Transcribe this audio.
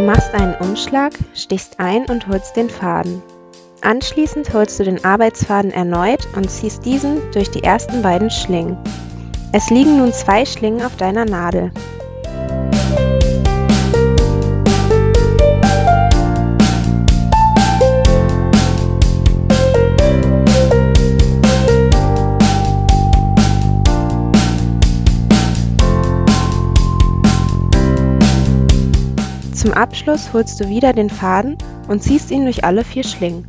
machst einen Umschlag, stichst ein und holst den Faden. Anschließend holst du den Arbeitsfaden erneut und ziehst diesen durch die ersten beiden Schlingen. Es liegen nun zwei Schlingen auf deiner Nadel. Zum Abschluss holst du wieder den Faden und ziehst ihn durch alle vier Schlingen